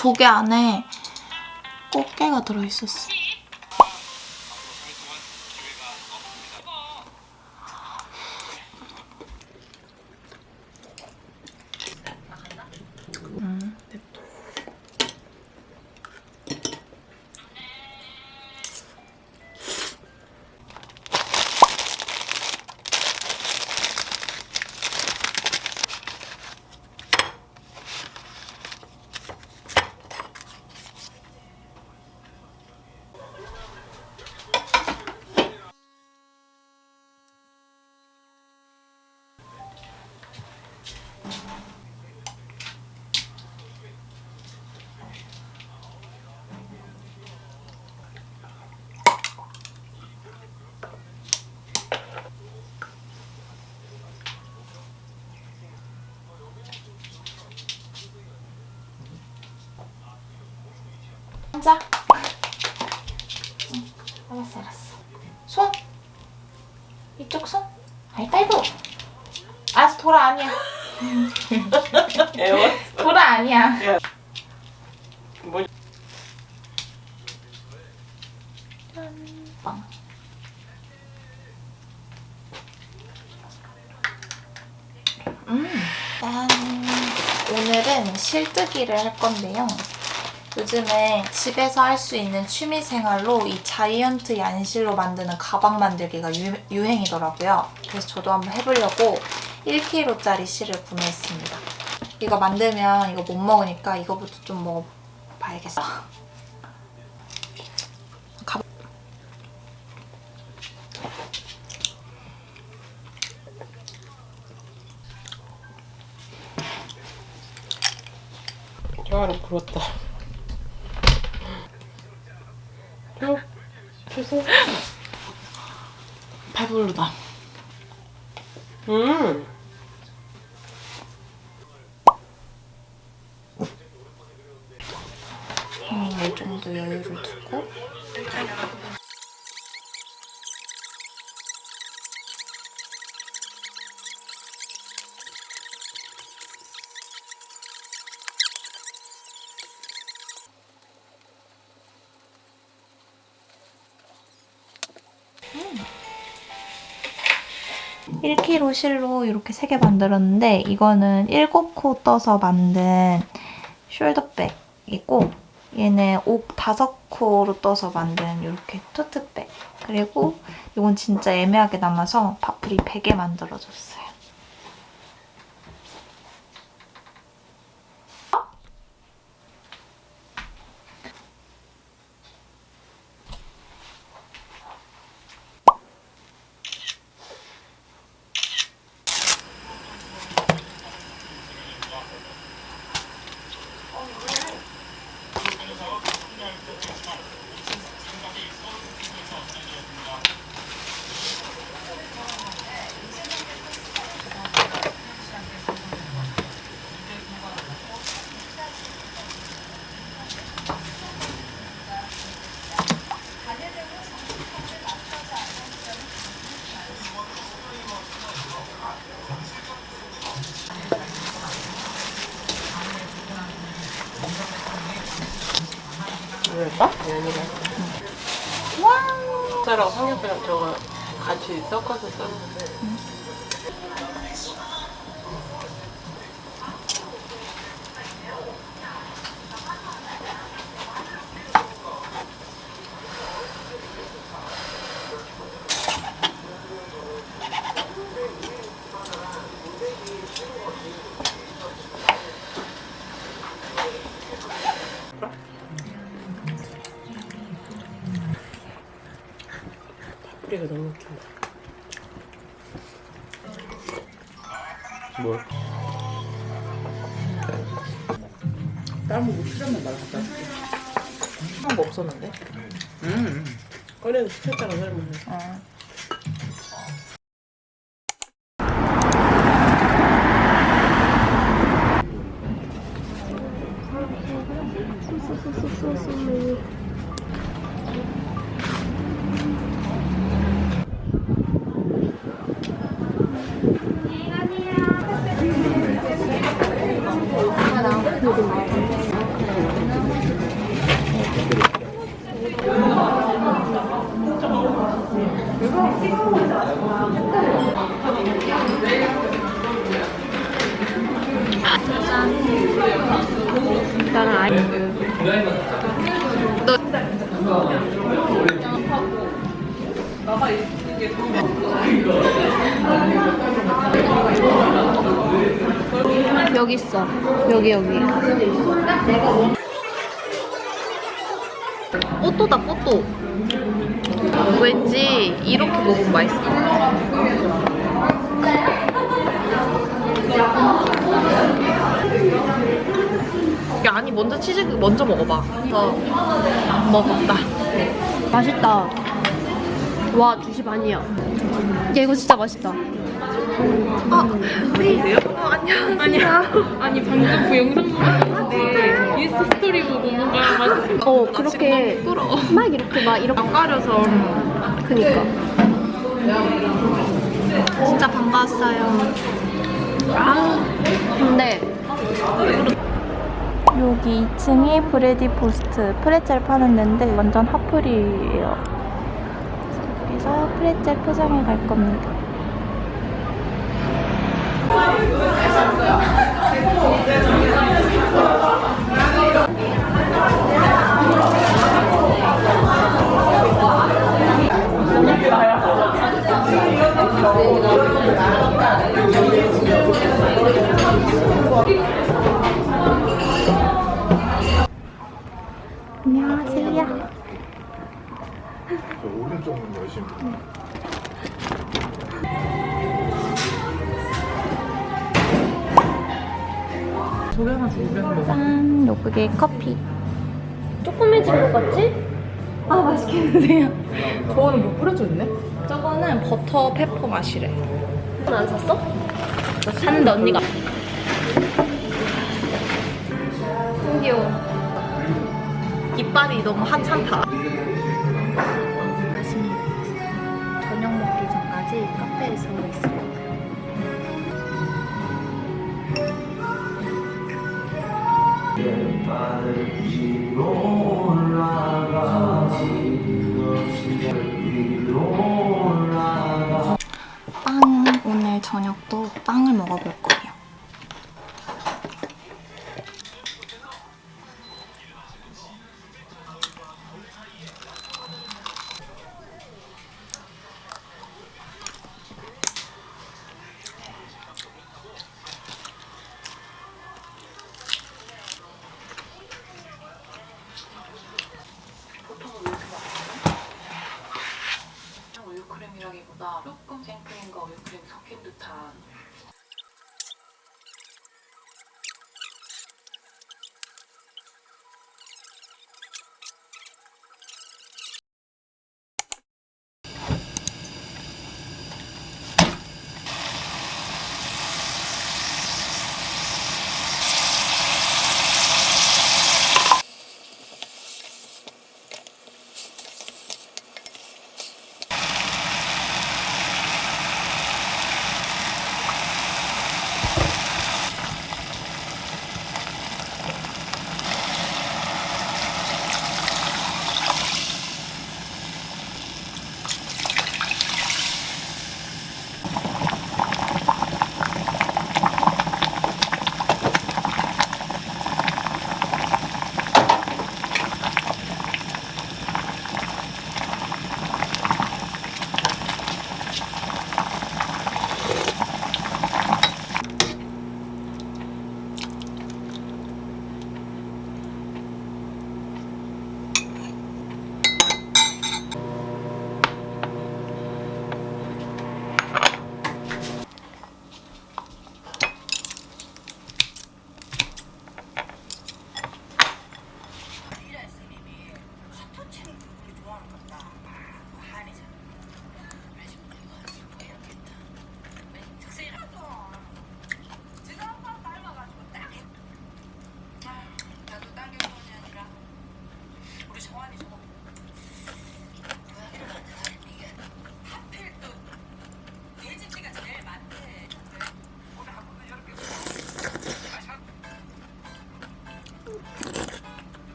조개 안에 꽃게가 들어있었어. 음, 앉아. 응, 알았어, 알았어. 손. 이쪽 손. 아이따이고. 알았어, 돌아 아니야. 돌아 아니야. 뭐 빵. 음. 짠. 오늘은 실뜨기를 할 건데요. 요즘에 집에서 할 수 있는 취미생활로 이 자이언트 얀실로 만드는 가방 만들기가 유, 유행이더라고요. 그래서 저도 한번 해보려고 1kg짜리 실을 구매했습니다. 이거 만들면 이거 못 먹으니까 이거부터 좀 먹어봐야겠어. 가... 혀를 부었다. 주세요. 배부르다. 음. 음, 이 정도 여유를 두고 1kg 실로 이렇게 3개 만들었는데 이거는 7코 떠서 만든 숄더백이고 얘는 옥 5코로 떠서 만든 이렇게 토트백 그리고 이건 진짜 애매하게 남아서 파프리 100개 만들어줬어요. 왜일까? 연이가. 와 저거 같이 섞어서 썼는데. 다른 거 출연만 말갖다 줄게. 그런 거 없었는데. 음. 꺼내서 시켰다가 설명해. 어. 나는 아이 여기 있어. 여기 여기. 뽀또다 뽀또 왠지 이렇게 먹으면 맛있을 것 같아 야, 아니 먼저 치즈 먼저 먹어봐. 어, 먹었다. 맛있다 와 2시 반이야 야 이거 진짜 맛있다 아, 우리 어, 안녕하세요. 아니야. 아니 방금 그 영상 보는데 인스타 스토리 보고 뭔가 맛있어. 어 그렇게. 막 이렇게 막 이렇게 가려서 그니까 진짜 반가웠어요. 아, 근데 여기 2층이 브레디 포스트 프레첼 파는 데인데 완전 핫플이에요. 그래서 여기서 프레첼 포장해 갈 겁니다. 안녕하세요. 저 오른쪽은 열심히. 짠, 요게 커피. 조그매진 것 같지? 아, 맛있게 드세요. 저거는 뭐 뿌려져 있네? 저거는 버터 페퍼 맛이래. 안 샀어? 샀는데 언니가. 귀여워 이빨이 너무 하찮다. 빵 오늘 저녁도 빵을 먹어볼 거예요. 생크림과 우유크림 섞인 듯한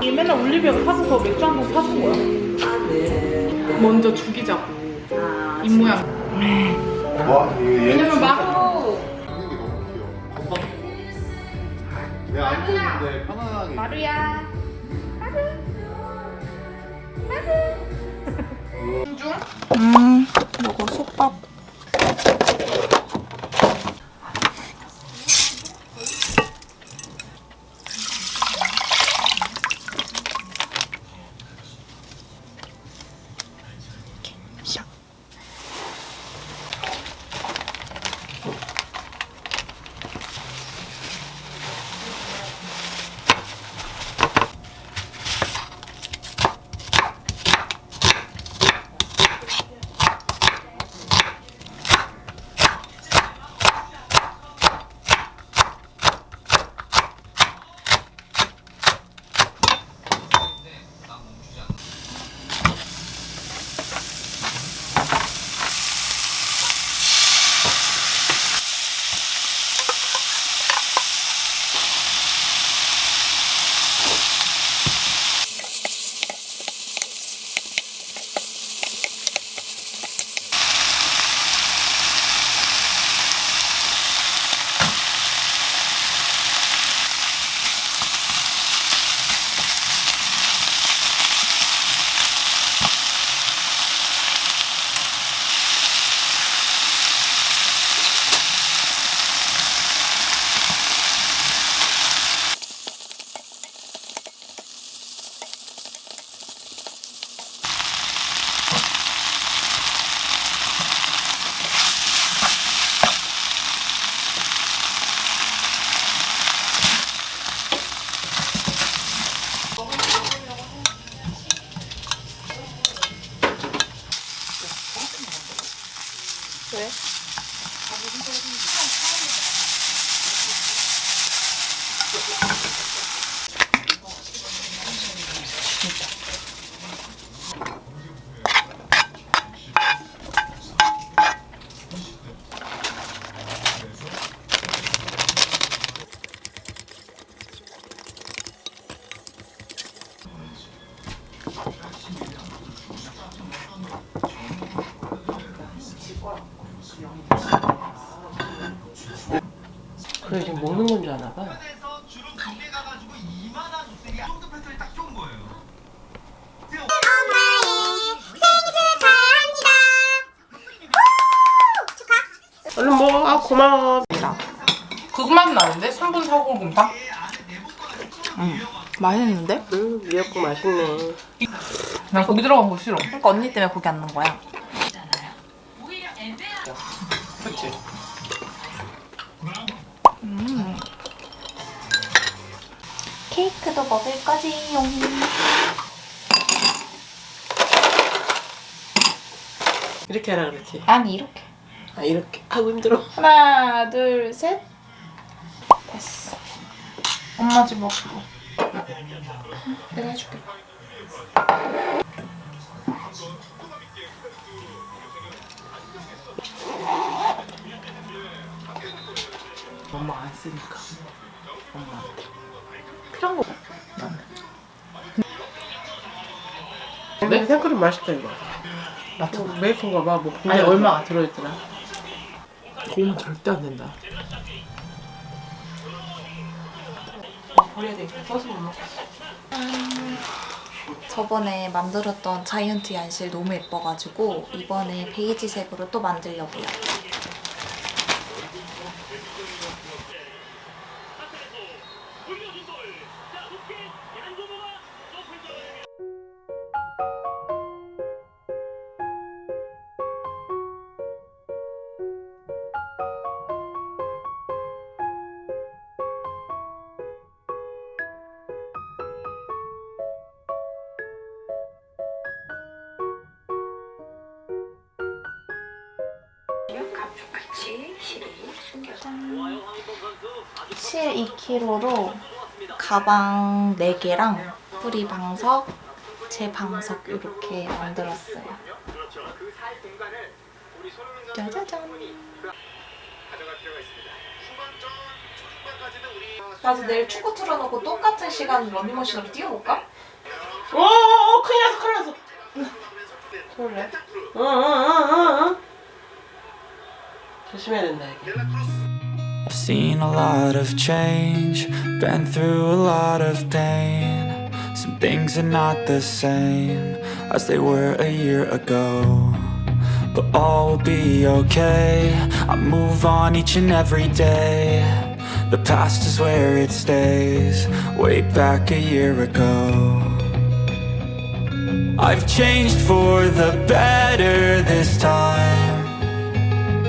이 맨날 올리비아가 사줘서 맥주 한잔 사준 거야. 먼저 죽이자고. 입 모양. 와 이거 얘 왜냐면 마 편안하게. 마루야. 음, 요거 솥밥. 이렇게 샥. 왜? 그래 지금 먹는 건 줄 아나 봐. 얼른 먹어. 아 고마워. 그것만 나는데? 3분 40분당? 맛있는데? 음 미역국 맛있네. 난 고기 들어간 거 싫어. 그러니까 언니 때문에 고기 안 넣은 거야. 그치? 케이크도 먹을 거지용. 이렇게 하라 그랬지. 아니 이렇게. 아 이렇게 하고 힘들어. 하나, 둘, 셋. 됐어. 엄마 집 먹고. 내가 해줄게. 엄마 안 쓰니까. 엄마. 필요한 거. 근데 생크림 맛있다 이거. 맞죠? 메이커인가 봐. 뭐 아니, 얼마가 들어있더라? 고우면 절대 안 된다. 버려야 되니까 써서 못 먹겠어. 저번에 만들었던 자이언트 연실 너무 예뻐가지고 이번에 베이지색으로 또 만들려고요. 갑주같이 실이 숨겨서 실 2kg로 가방 4개랑 뿌리 방석, 제 방석 이렇게 만들었어요. 짜자잔! 나도 내일 축구 틀어놓고 똑같은 시간 러닝머신으로 뛰어볼까? 오, 큰일 났어, 큰일 났어. 그래? 응, 응, 응. 조심해야 된다, 이게. I've seen a lot of change, been through a lot of pain. Some things are not the same as they were a year ago. But all will be okay. I move on each and every day. The past is where it stays, way back a year ago. I've changed for the better this time.